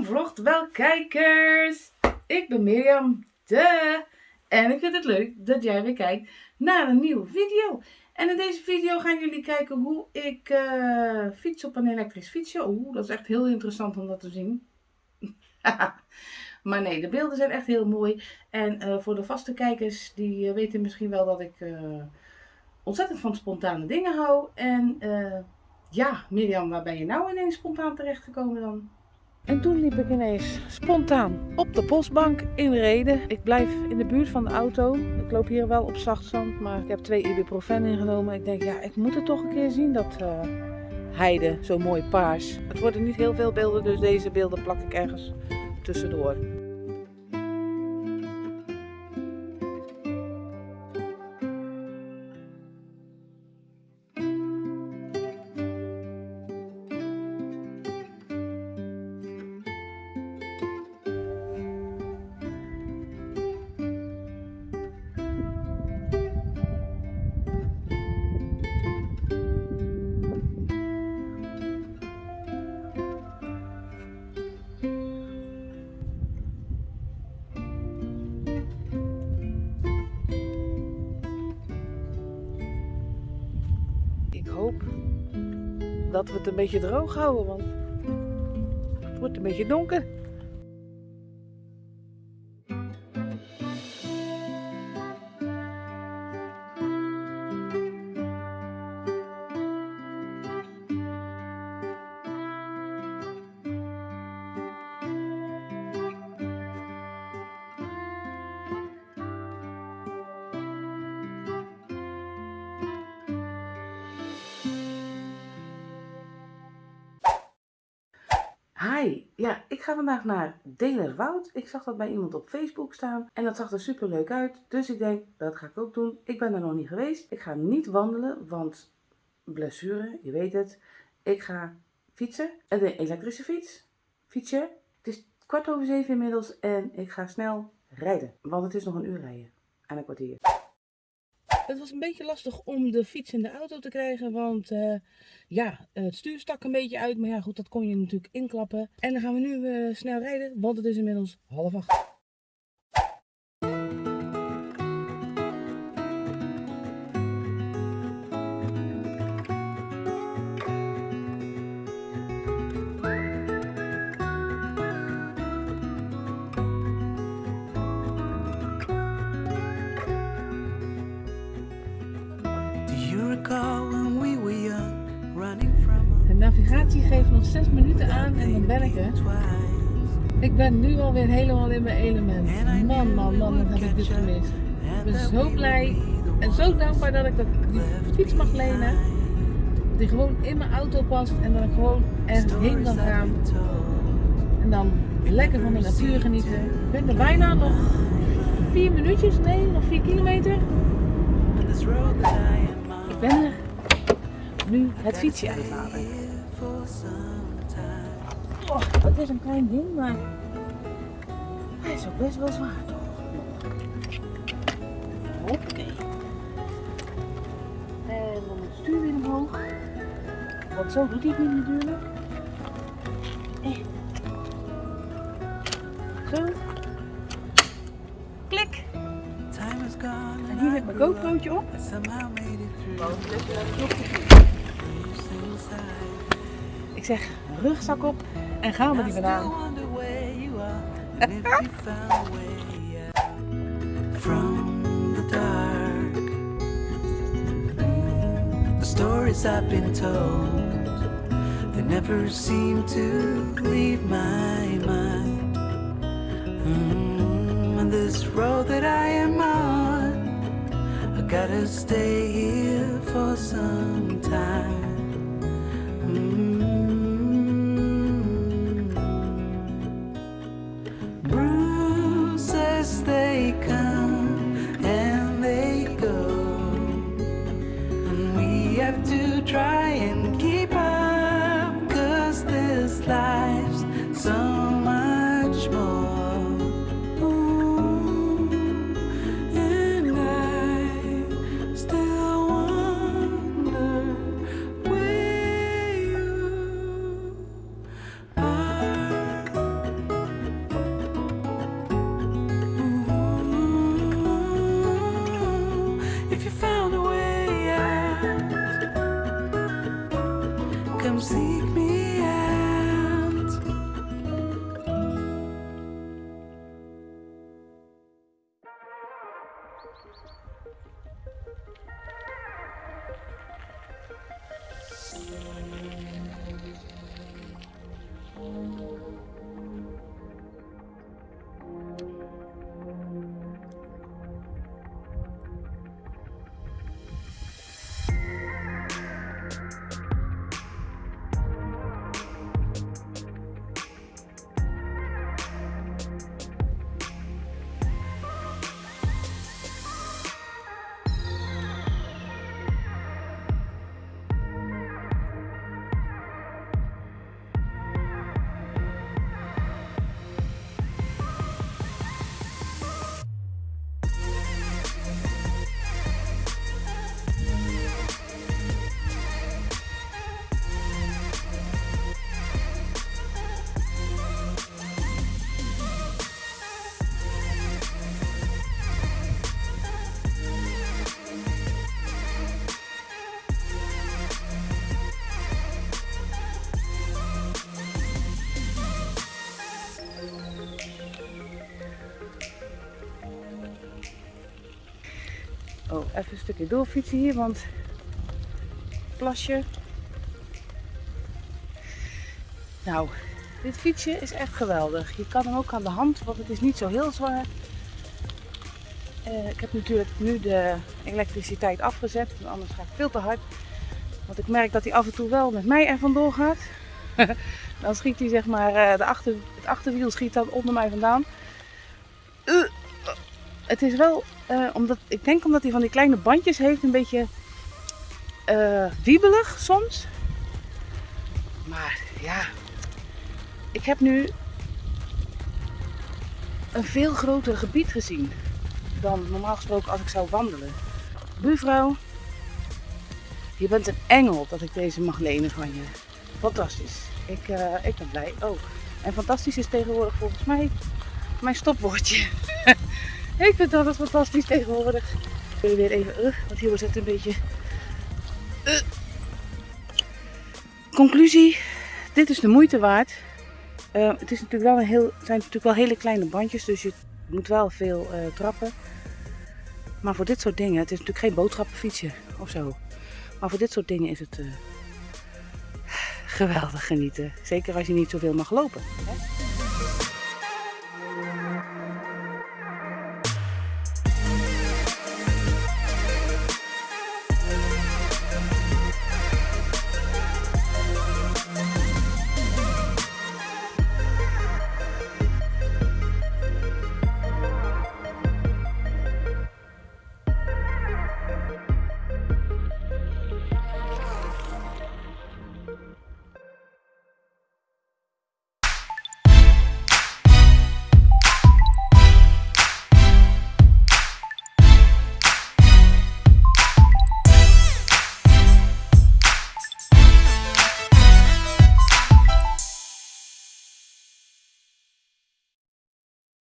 Mirjam vlogt wel kijkers. Ik ben Mirjam, de. En ik vind het leuk dat jij weer kijkt naar een nieuwe video. En in deze video gaan jullie kijken hoe ik uh, fiets op een elektrisch fietsje. Oeh, dat is echt heel interessant om dat te zien. maar nee, de beelden zijn echt heel mooi. En uh, voor de vaste kijkers, die uh, weten misschien wel dat ik ontzettend van spontane dingen hou. En ja, Mirjam, waar ben je nou ineens spontaan terechtgekomen dan? En toen liep ik ineens spontaan op de postbank in Reden. Ik blijf in de buurt van de auto. Ik loop hier wel op zacht zand, maar ik heb twee ibuprofen ingenomen. Ik denk, ja, ik moet het toch een keer zien, dat uh, heide, zo mooi paars. Het worden niet heel veel beelden, dus deze beelden plak ik ergens tussendoor. Dat we het een beetje droog houden, want het wordt een beetje donker. Ja, ik ga vandaag naar Delerwoud. Ik zag dat bij iemand op Facebook staan en dat zag er super leuk uit. Dus ik denk, dat ga ik ook doen. Ik ben er nog niet geweest. Ik ga niet wandelen, want blessure, je weet het. Ik ga fietsen. Een elektrische fiets. Fietsje. Het is kwart over zeven inmiddels en ik ga snel rijden. Want het is nog een uur rijden. En een kwartier. Het was een beetje lastig om de fiets in de auto te krijgen, want uh, ja, het stuur stak een beetje uit. Maar ja, goed, dat kon je natuurlijk inklappen. En dan gaan we nu uh, snel rijden, want het is inmiddels half acht. 6 minuten aan en dan ben ik ben nu alweer helemaal in mijn element. Man, man, man, wat heb ik dit gemist. Ik ben zo blij en zo dankbaar dat ik dat, die fiets mag lenen. Die gewoon in mijn auto past en dat ik gewoon ergens heen kan gaan. En dan lekker van de natuur genieten. Ik ben er bijna nog 4 minuutjes, nee, nog 4 kilometer. Ik ben er nu het fietsje uithalen. Oh, het is een klein ding, maar hij is ook best wel zwaar toch? Oké. En dan het stuur weer omhoog. Want zo doet hij het niet natuurlijk. Eh. Zo. Klik. En hier heb ik mijn GoPro'tje op. Want ik zeg rugzak op en gaan we die vandaan. From the dark The stories I've been told They never seem to leave my mind mm, And this road that I am on I gotta stay here for some have to try Oh, even een stukje doorfietsen hier, want plasje. Nou, dit fietsje is echt geweldig. Je kan hem ook aan de hand, want het is niet zo heel zwaar. Uh, ik heb natuurlijk nu de elektriciteit afgezet, anders ga ik veel te hard. Want ik merk dat hij af en toe wel met mij er vandoor gaat. dan schiet hij zeg maar, uh, de achter, het achterwiel schiet dan onder mij vandaan. Het is wel, omdat, ik denk omdat hij van die kleine bandjes heeft, een beetje wiebelig soms. Maar ja, ik heb nu een veel groter gebied gezien dan normaal gesproken als ik zou wandelen. Buurvrouw, je bent een engel dat ik deze mag lenen van je. Fantastisch. Ik, uh, ik ben blij. Oh, en fantastisch is tegenwoordig volgens mij mijn stopwoordje. ik vind dat fantastisch tegenwoordig. Ik wil weer even, uh, want hier wordt het een beetje... Uh. Conclusie, dit is de moeite waard. het, is natuurlijk wel een heel, zijn natuurlijk wel hele kleine bandjes, dus je moet wel veel trappen. Maar voor dit soort dingen, het is natuurlijk geen boodschappenfietsje of zo. Maar voor dit soort dingen is het geweldig genieten. Zeker als je niet zoveel mag lopen. Hè?